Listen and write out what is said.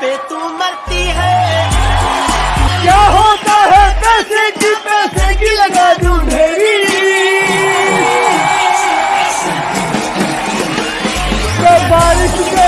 पे तू मरती है। क्या होता है? पैसे की पैसे की लगा दू ढेरी। तो बारिश के